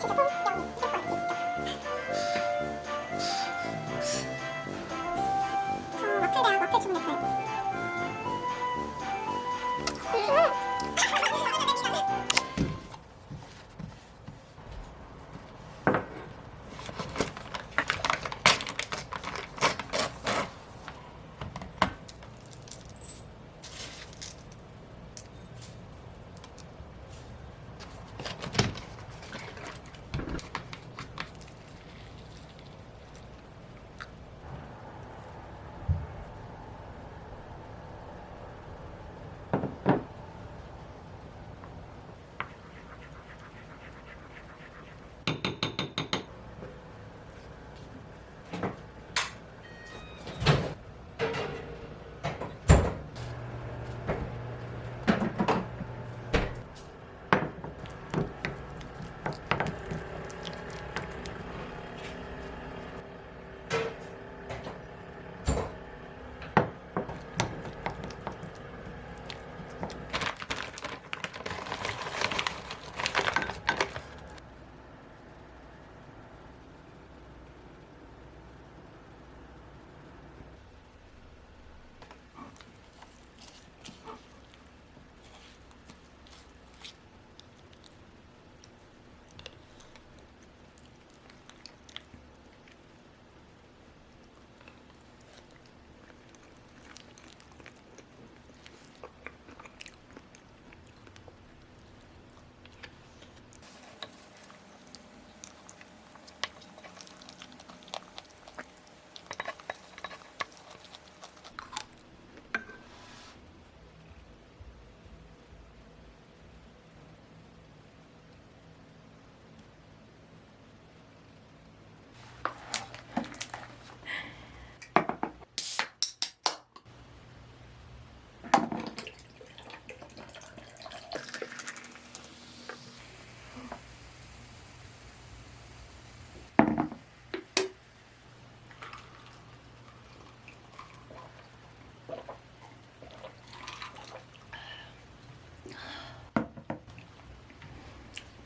저 와플 대학 와플 주문했어요?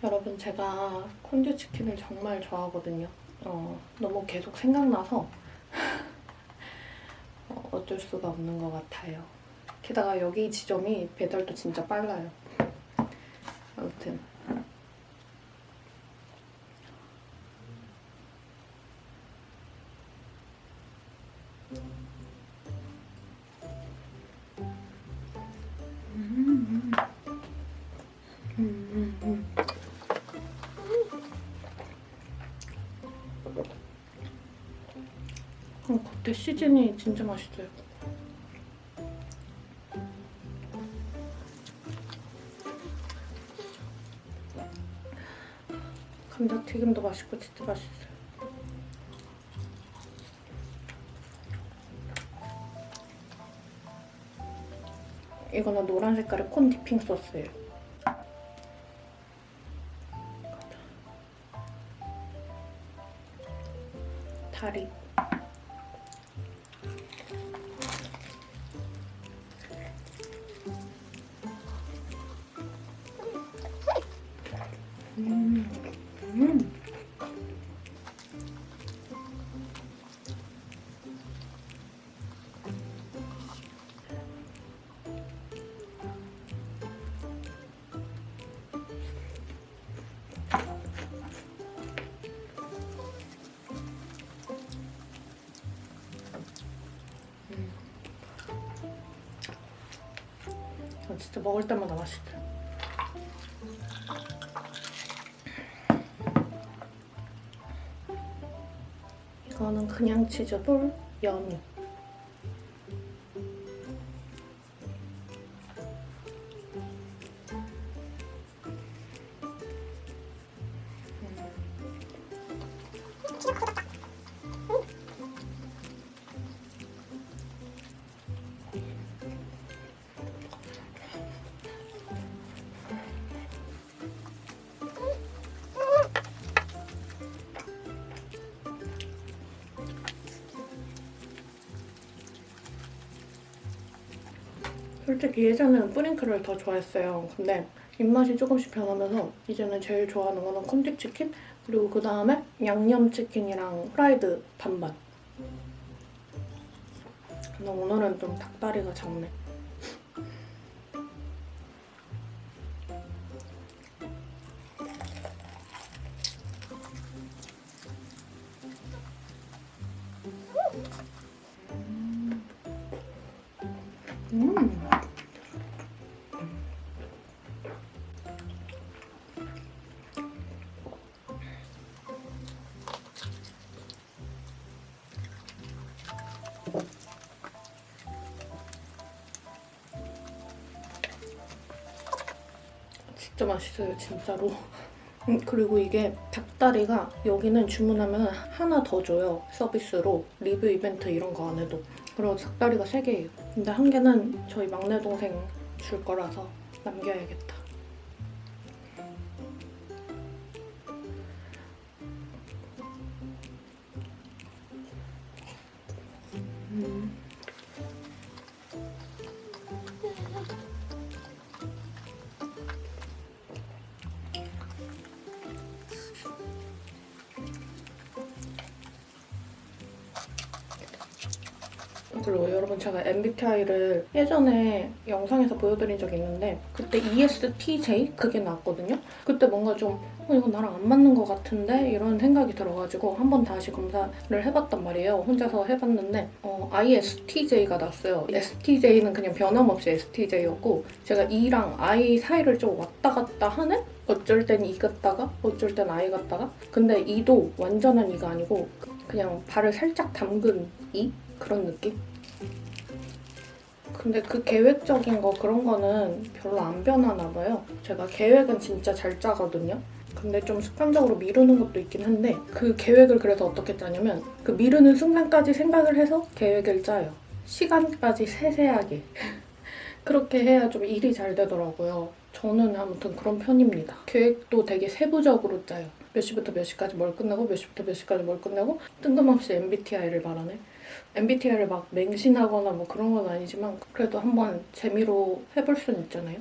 여러분 제가 콘듀 치킨을 정말 좋아하거든요. 어, 너무 계속 생각나서 어, 어쩔 수가 없는 것 같아요. 게다가 여기 지점이 배달도 진짜 빨라요. 아무튼 시즌이 진짜 맛있어요. 감자튀김도 맛있고 진짜 맛있어요. 이거는 노란 색깔의 콘 디핑 소스예요. 진짜 먹을 때마다 맛있어요. 이거는 그냥 치즈볼 연유. 솔직히 예전에는 뿌링클을 더 좋아했어요. 근데 입맛이 조금씩 변하면서 이제는 제일 좋아하는 거는 콘디치킨 그리고 그 다음에 양념치킨이랑 프라이드 반반 근데 오늘은 좀 닭다리가 작네. 진짜 맛있어요, 진짜로. 음, 그리고 이게 닭다리가 여기는 주문하면 하나 더 줘요, 서비스로. 리뷰 이벤트 이런 거 안 해도. 그리고 닭다리가 3개예요. 근데 한 개는 저희 막내 동생 줄 거라서 남겨야겠다. MBTI를 예전에 영상에서 보여드린 적이 있는데 그때 ESTJ 그게 나왔거든요. 그때 뭔가 좀 어, 이거 나랑 안 맞는 것 같은데 이런 생각이 들어가지고 한번 다시 검사를 해봤단 말이에요. 혼자서 해봤는데 어, ISTJ가 났어요. STJ는 그냥 변함없이 STJ였고 제가 E랑 I 사이를 좀 왔다 갔다 하는 어쩔 땐 E 같다가 어쩔 땐 I 같다가 근데 E도 완전한 E가 아니고 그냥 발을 살짝 담근 E? 그런 느낌? 근데 그 계획적인 거 그런 거는 별로 안 변하나 봐요. 제가 계획은 진짜 잘 짜거든요. 근데 좀 습관적으로 미루는 것도 있긴 한데 그 계획을 그래서 어떻게 짜냐면 그 미루는 순간까지 생각을 해서 계획을 짜요. 시간까지 세세하게. 그렇게 해야 좀 일이 잘 되더라고요. 저는 아무튼 그런 편입니다. 계획도 되게 세부적으로 짜요. 몇 시부터 몇 시까지 뭘 끝내고 몇 시부터 몇 시까지 뭘 끝내고 뜬금없이 MBTI를 말하네. MBTI를 막 맹신하거나 뭐 그런 건 아니지만 그래도 한번 재미로 해볼 수는 있잖아요.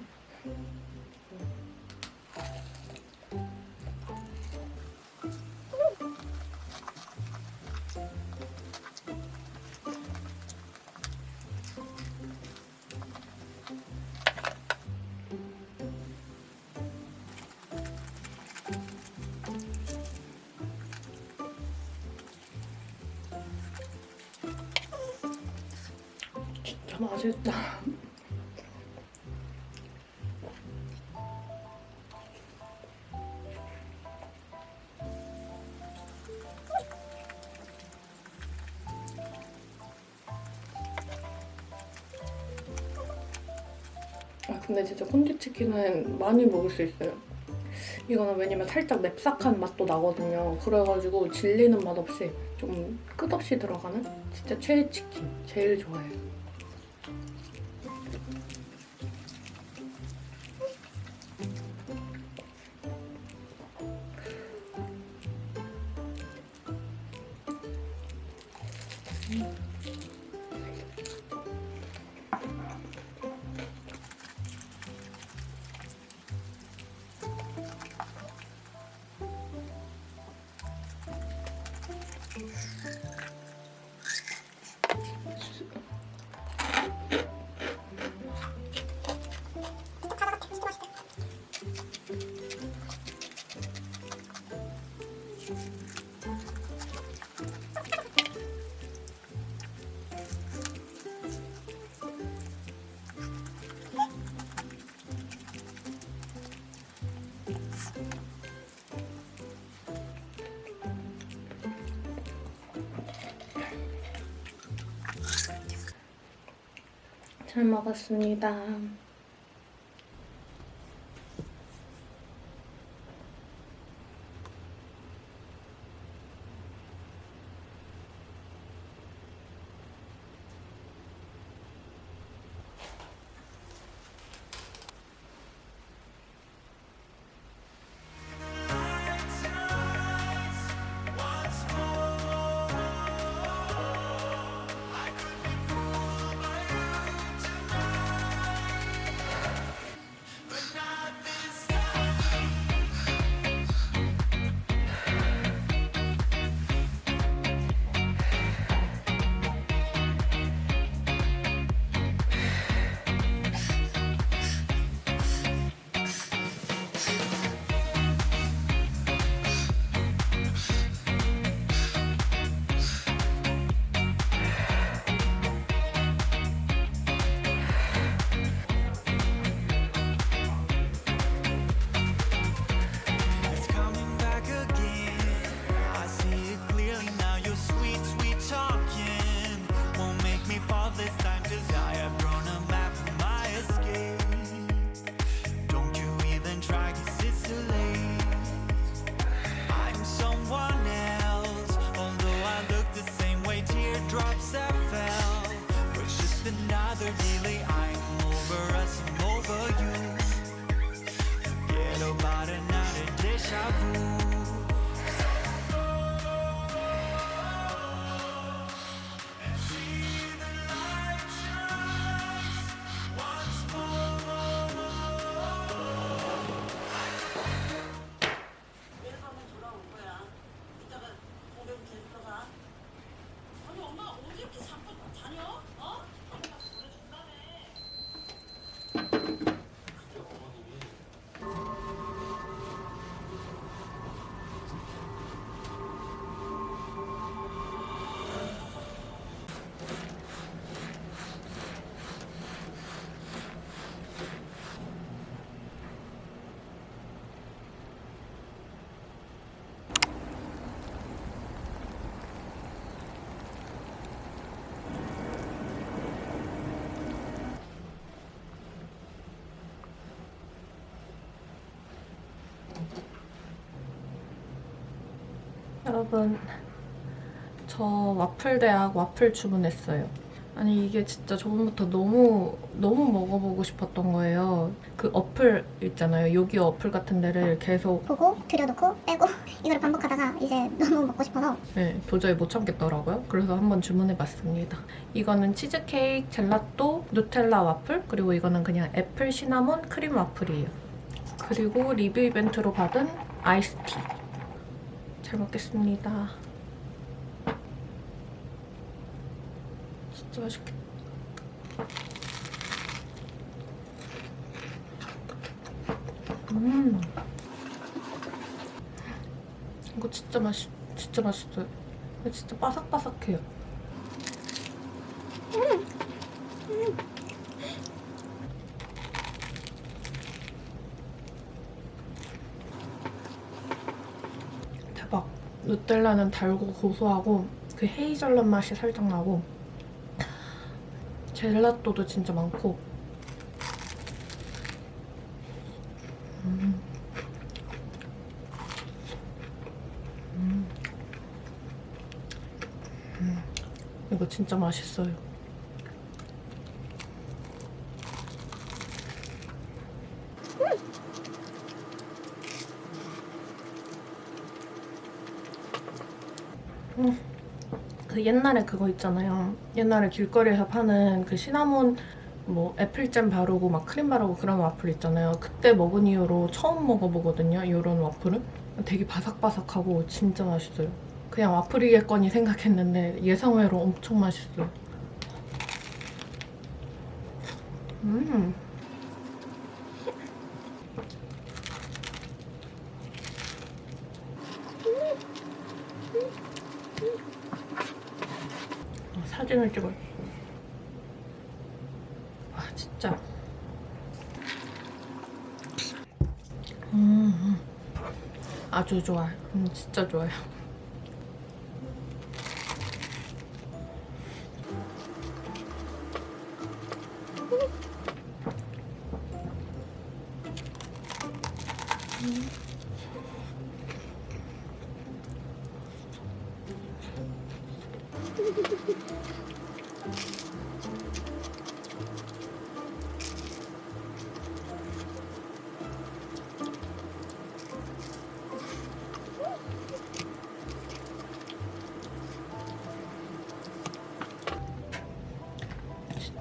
근데 진짜 콘디치킨은 많이 먹을 수 있어요. 이거는 왜냐면 살짝 맵싹한 맛도 나거든요. 그래가지고 질리는 맛 없이 좀 끝없이 들어가는 진짜 최애 치킨 제일 좋아해요. 잘 먹었습니다. 여러분 저 와플 대학 와플 주문했어요. 아니 이게 진짜 저번부터 너무 너무 먹어보고 싶었던 거예요. 그 어플 있잖아요. 요기 어플 같은 데를 계속 보고 들여놓고 빼고 이거를 반복하다가 이제 너무 먹고 싶어서 네, 도저히 못 참겠더라고요. 그래서 한번 주문해봤습니다. 이거는 치즈케이크, 젤라또, 누텔라 와플, 그리고 이거는 그냥 애플 시나몬 크림 와플이에요. 그리고 리뷰 이벤트로 받은 아이스티. 잘 먹겠습니다. 진짜 맛있겠다. 음. 이거 진짜 맛있, 진짜 맛있어요. 진짜 바삭바삭해요. 대박. 누텔라는 달고 고소하고 그 헤이즐넛 맛이 살짝 나고 젤라또도 진짜 많고 음. 음. 음. 이거 진짜 맛있어요. 그 옛날에 그거 있잖아요. 옛날에 길거리에서 파는 그 시나몬 뭐 애플잼 바르고 막 크림 바르고 그런 와플 있잖아요. 그때 먹은 이후로 처음 먹어보거든요. 이런 와플은 되게 바삭바삭하고 진짜 맛있어요. 그냥 와플이겠거니 생각했는데 예상외로 엄청 맛있어요. 음. 어, 사진을 찍어요. 와 진짜. 음, 음. 아주 좋아요. 음, 진짜 좋아요.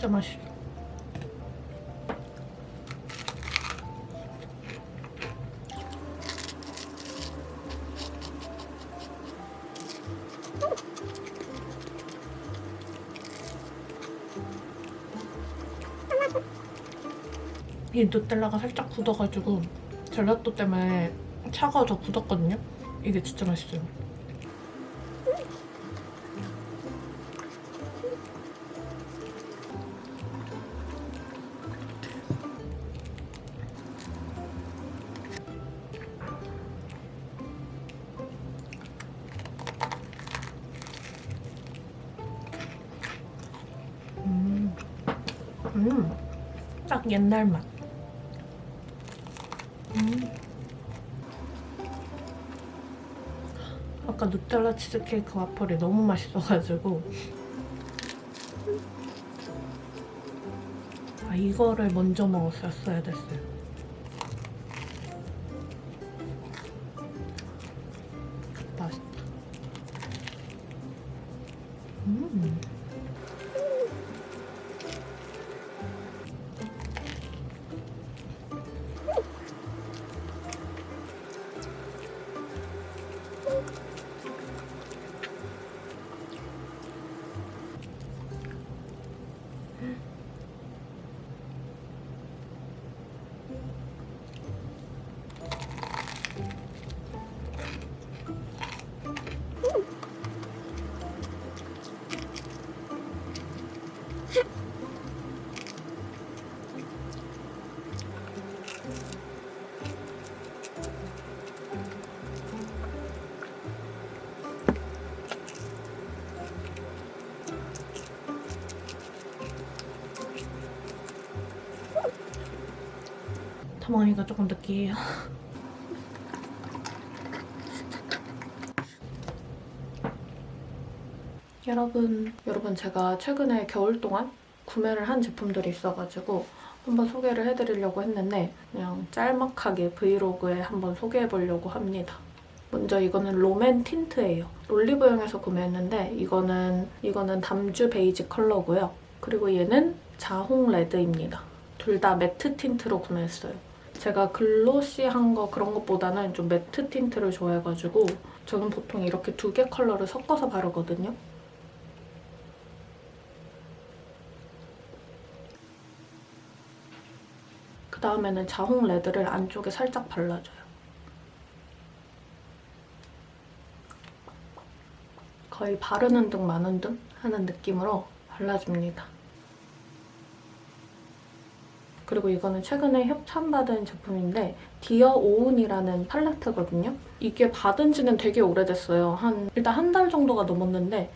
진짜 맛있어. 이 누텔라가 살짝 굳어가지고 젤라또 때문에 차가워져 굳었거든요. 이게 진짜 맛있어요. 딱 옛날 맛. 음. 아까 누텔라 치즈케이크 와플이 너무 맛있어가지고 아 이거를 먼저 먹었었어야 됐어요. 타모니가 조금 느끼해요. 여러분, 여러분 제가 최근에 겨울 동안 구매를 한 제품들이 있어가지고 한번 소개를 해드리려고 했는데 그냥 짤막하게 브이로그에 한번 소개해보려고 합니다. 먼저 이거는 롬앤 틴트예요. 올리브영에서 구매했는데 이거는 이거는 담주 베이지 컬러고요. 그리고 얘는 자홍 red입니다. 둘 다 matte tint로 구매했어요. 제가 glossy한 거 그런 것보다는 좀 matte tint를 좋아해가지고 저는 보통 이렇게 두 개 컬러를 섞어서 바르거든요. 그 다음에는 자홍 red를 안쪽에 살짝 발라줘요. 거의 바르는 둥 마는 둥 하는 느낌으로 발라줍니다. 그리고 이거는 최근에 협찬받은 제품인데 디어 오운이라는 팔레트거든요. 이게 받은 지는 되게 오래됐어요. 한 일단 한 달 정도가 넘었는데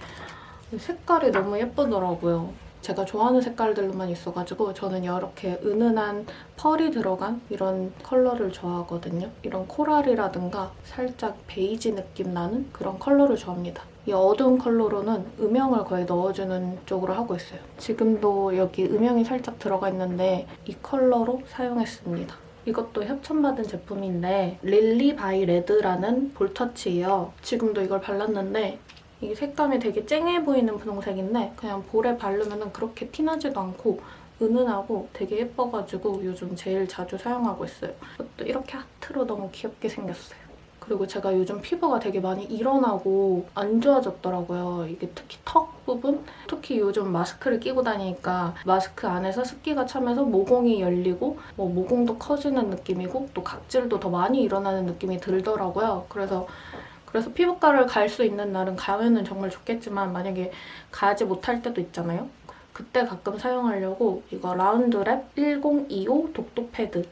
색깔이 너무 예쁘더라고요. 제가 좋아하는 색깔들로만 있어가지고 저는 이렇게 은은한 pearl이 들어간 이런 컬러를 좋아하거든요. 이런 coral이라든가 살짝 베이지 느낌 나는 그런 컬러를 좋아합니다. 이 어두운 컬러로는 음영을 거의 넣어주는 쪽으로 하고 있어요. 지금도 여기 음영이 살짝 들어가 있는데 이 컬러로 사용했습니다. 이것도 협찬받은 제품인데 릴리 바이 레드라는 볼터치예요. 지금도 이걸 발랐는데 이 색감이 되게 쨍해 보이는 분홍색인데 그냥 볼에 바르면 그렇게 티나지도 않고 은은하고 되게 예뻐가지고 요즘 제일 자주 사용하고 있어요. 이것도 이렇게 하트로 너무 귀엽게 생겼어요. 그리고 제가 요즘 피부가 되게 많이 일어나고 안 좋아졌더라고요. 이게 특히 턱 부분? 특히 요즘 마스크를 끼고 다니니까 마스크 안에서 습기가 차면서 모공이 열리고 뭐 모공도 커지는 느낌이고 또 각질도 더 많이 일어나는 느낌이 들더라고요. 그래서 그래서 피부과를 갈 수 있는 날은 가면은 정말 좋겠지만 만약에 가지 못할 때도 있잖아요. 그때 가끔 사용하려고 이거 라운드랩 1025 독도 패드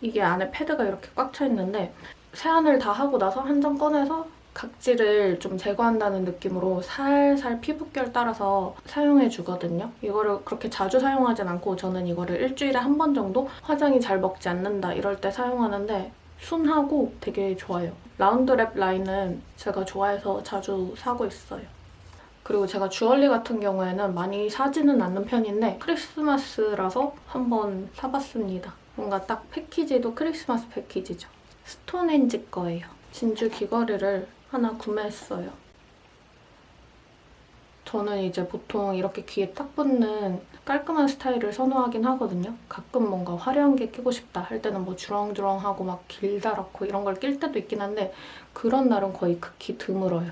이게 안에 패드가 이렇게 꽉 차 있는데 세안을 다 하고 나서 한 장 꺼내서 각질을 좀 제거한다는 느낌으로 살살 피부결 따라서 사용해 주거든요. 이거를 그렇게 자주 사용하진 않고 저는 이거를 일주일에 한 번 정도 화장이 잘 먹지 않는다 이럴 때 사용하는데 순하고 되게 좋아요. 라운드랩 라인은 제가 좋아해서 자주 사고 있어요. 그리고 제가 주얼리 같은 경우에는 많이 사지는 않는 편인데 크리스마스라서 한번 사봤습니다. 뭔가 딱 패키지도 크리스마스 패키지죠. 스톤헨지 거예요. 진주 귀걸이를 하나 구매했어요. 저는 이제 보통 이렇게 귀에 딱 붙는 깔끔한 스타일을 선호하긴 하거든요. 가끔 뭔가 화려한 게 끼고 싶다 할 때는 뭐 주렁주렁하고 막 길다랗고 이런 걸 낄 때도 있긴 한데 그런 날은 거의 극히 드물어요.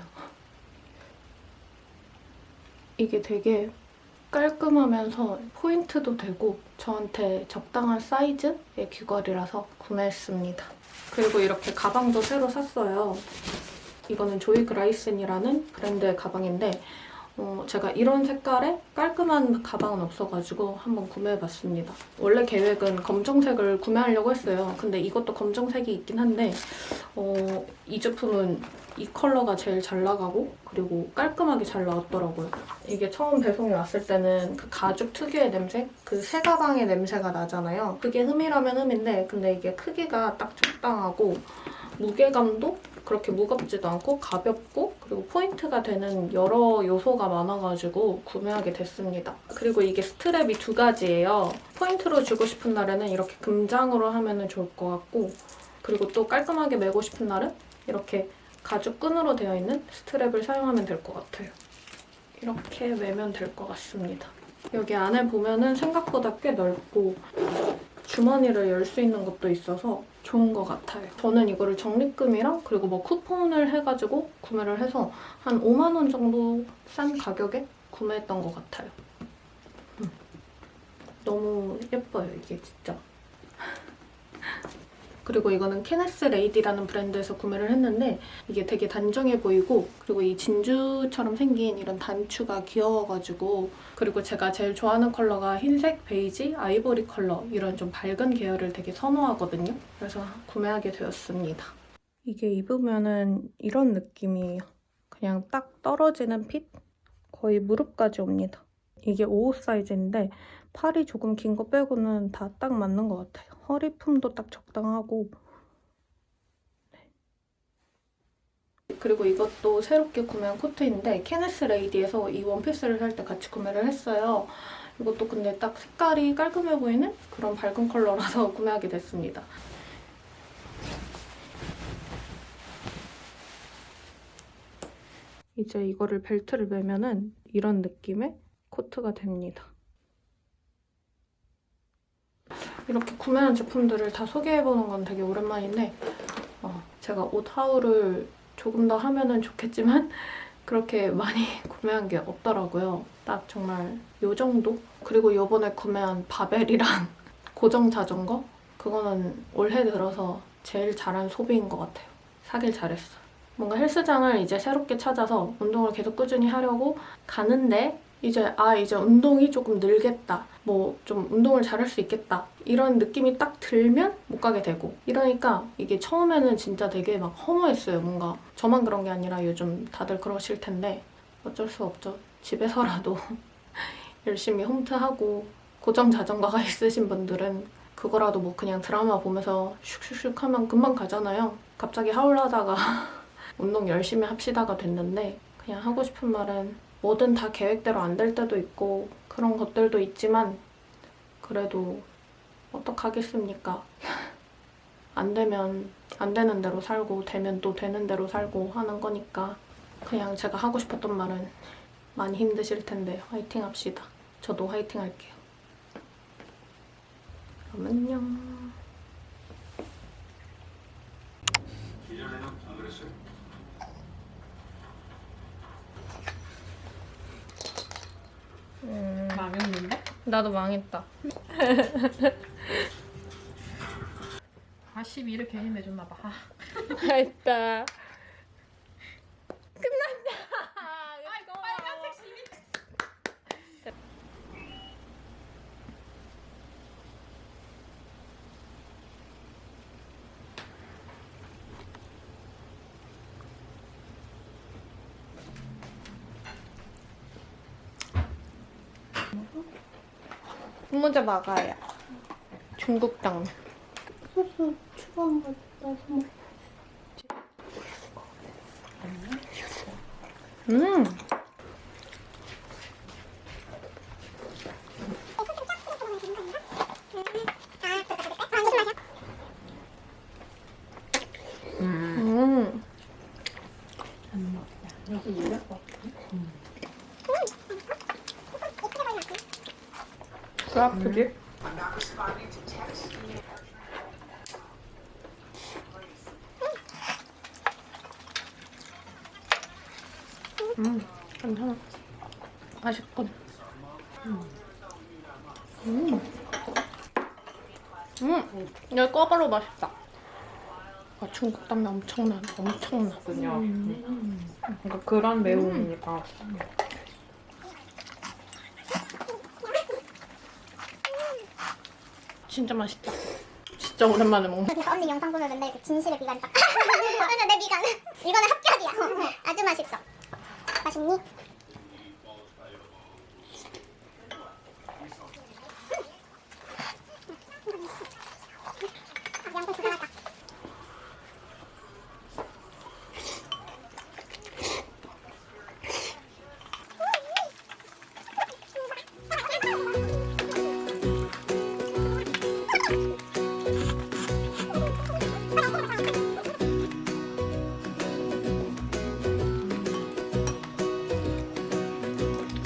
이게 되게 깔끔하면서 포인트도 되고 저한테 적당한 사이즈의 귀걸이라서 구매했습니다. 그리고 이렇게 가방도 새로 샀어요. 이거는 조이 그라이슨이라는 브랜드의 가방인데 어, 제가 이런 색깔의 깔끔한 가방은 없어가지고 한번 구매해봤습니다. 원래 계획은 검정색을 구매하려고 했어요. 근데 이것도 검정색이 있긴 한데 어, 이 제품은 이 컬러가 제일 잘 나가고 그리고 깔끔하게 잘 나왔더라고요. 이게 처음 배송이 왔을 때는 그 가죽 특유의 냄새? 그 새 가방의 냄새가 나잖아요. 그게 흠이라면 흠인데 근데 이게 크기가 딱 적당하고 무게감도 그렇게 무겁지도 않고 가볍고 그리고 포인트가 되는 여러 요소가 많아가지고 구매하게 됐습니다. 그리고 이게 strap이 두 가지예요. 포인트로 주고 싶은 날에는 이렇게 금장으로 하면 좋을 것 같고 그리고 또 깔끔하게 매고 싶은 날은 이렇게 가죽 끈으로 되어 있는 스트랩을 사용하면 될 것 같아요. 이렇게 매면 될 것 같습니다. 여기 안에 보면은 생각보다 꽤 넓고 주머니를 열 수 있는 것도 있어서 좋은 것 같아요. 저는 이거를 적립금이랑 그리고 뭐 쿠폰을 해가지고 구매를 해서 한 5만 원 정도 싼 가격에 구매했던 것 같아요. 음. 너무 예뻐요, 이게 진짜. 그리고 이거는 케네스 레이디라는 브랜드에서 구매를 했는데 이게 되게 단정해 보이고 그리고 이 진주처럼 생긴 이런 단추가 귀여워가지고 그리고 제가 제일 좋아하는 컬러가 흰색, 베이지, 아이보리 컬러 이런 좀 밝은 계열을 되게 선호하거든요. 그래서 구매하게 되었습니다. 이게 입으면은 이런 느낌이에요. 그냥 딱 떨어지는 fit? 거의 무릎까지 옵니다. 이게 5호 사이즈인데 팔이 조금 긴 거 빼고는 다 딱 맞는 것 같아요. 허리 품도 딱 적당하고 네. 그리고 이것도 새롭게 구매한 코트인데 케네스 레이디에서 이 원피스를 살 때 같이 구매를 했어요. 이것도 근데 딱 색깔이 깔끔해 보이는 그런 밝은 컬러라서 구매하게 됐습니다. 이제 이거를 벨트를 매면은 이런 느낌의 코트가 됩니다. 이렇게 구매한 제품들을 다 소개해보는 건 되게 오랜만인데 어, 제가 옷 하울을 조금 더 하면은 좋겠지만 그렇게 많이 구매한 게 없더라고요. 딱 정말 요 정도? 그리고 요번에 구매한 바벨이랑 고정 자전거? 그거는 올해 들어서 제일 잘한 소비인 것 같아요. 사길 잘했어. 뭔가 헬스장을 이제 새롭게 찾아서 운동을 계속 꾸준히 하려고 가는데 이제 아 이제 운동이 조금 늘겠다. 뭐 좀 운동을 잘할 수 있겠다. 이런 느낌이 딱 들면 못 가게 되고. 이러니까 이게 처음에는 진짜 되게 막 허무했어요 뭔가. 저만 그런 게 아니라 요즘 다들 그러실 텐데 어쩔 수 없죠. 집에서라도 열심히 홈트하고 고정 자전거가 있으신 분들은 그거라도 뭐 그냥 드라마 보면서 슉슉슉 하면 금방 가잖아요. 갑자기 하울하다가 운동 열심히 합시다가 됐는데 그냥 하고 싶은 말은 뭐든 다 계획대로 안 될 때도 있고 그런 것들도 있지만 그래도 어떡하겠습니까? 안 되면 안 되는 대로 살고 되면 또 되는 대로 살고 하는 거니까 그냥 제가 하고 싶었던 말은 많이 힘드실 텐데 화이팅 합시다. 저도 화이팅 할게요. 그럼 안녕. 망했는데? 나도 망했다. 아 12를 괜히 내줬나 봐. 아. 했다. 아이고 빨간색 12. 문제 막아야. 중국 당면. 소스 추가한 거 넣어서 먹 음. 음. 여기 이럴 거. 그 아프지? 음, 괜찮아. 맛있군. 음. 음, 꿔바로 맛있다. 아, 중국 담배 엄청나, 엄청나. 거든요. 그러니까 그런 매움이니까. 진짜 맛있다. 진짜 오랜만에 먹는. 언니 영상 보면 맨날 그 진실의 미간이 딱 맞아 내 미간 이거는 합격이야 아주 맛있어 맛있니?